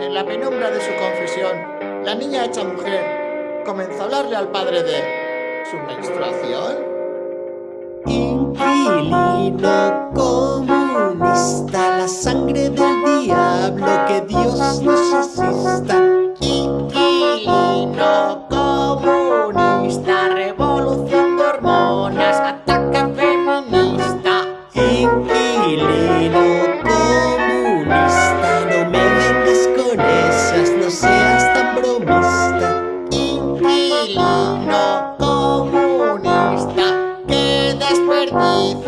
En la penumbra de su confesión, la niña hecha mujer comenzó a hablarle al padre de su menstruación. Inquilino comunista, la sangre del no seas tan bromista. Inquilino comunista, qué desperdicio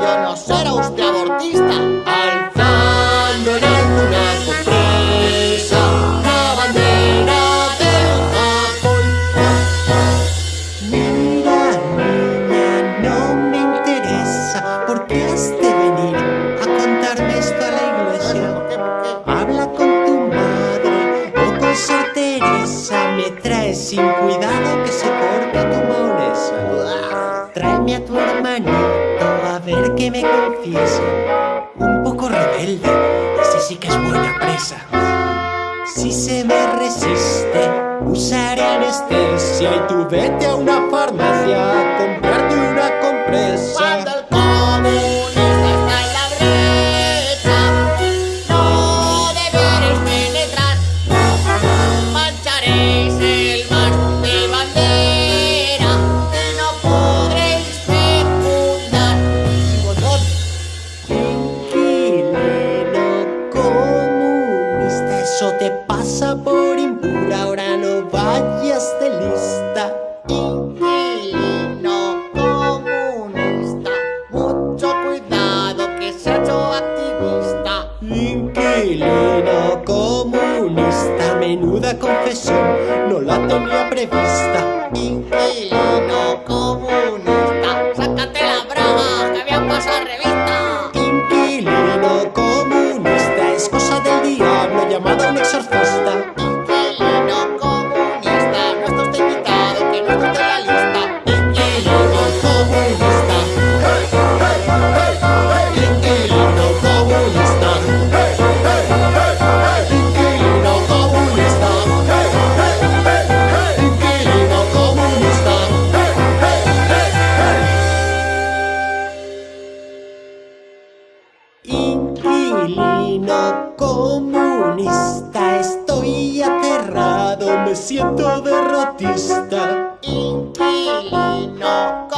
Me traes sin cuidado que se corta tu maonesa Tráeme a tu hermanito a ver que me confiese. Un poco rebelde, ese sí que es buena presa. Si se me resiste, usaré anestesia Y tú vete a una farmacia pasa por impura, ahora no vayas de lista. Inquilino comunista, mucho cuidado que se ha hecho activista. Inquilino comunista, menuda confesión, no la tenía prevista. Inquilino llamado un exorcista. Inquilino comunista, no está usted invitado que no está usted en la lista. Inquilino comunista. Inquilino comunista. Inquilino comunista. Inquilino comunista. Inquilino comunista, aterrado, me siento derrotista. Inquilino comunista, se calla usted que le llamarán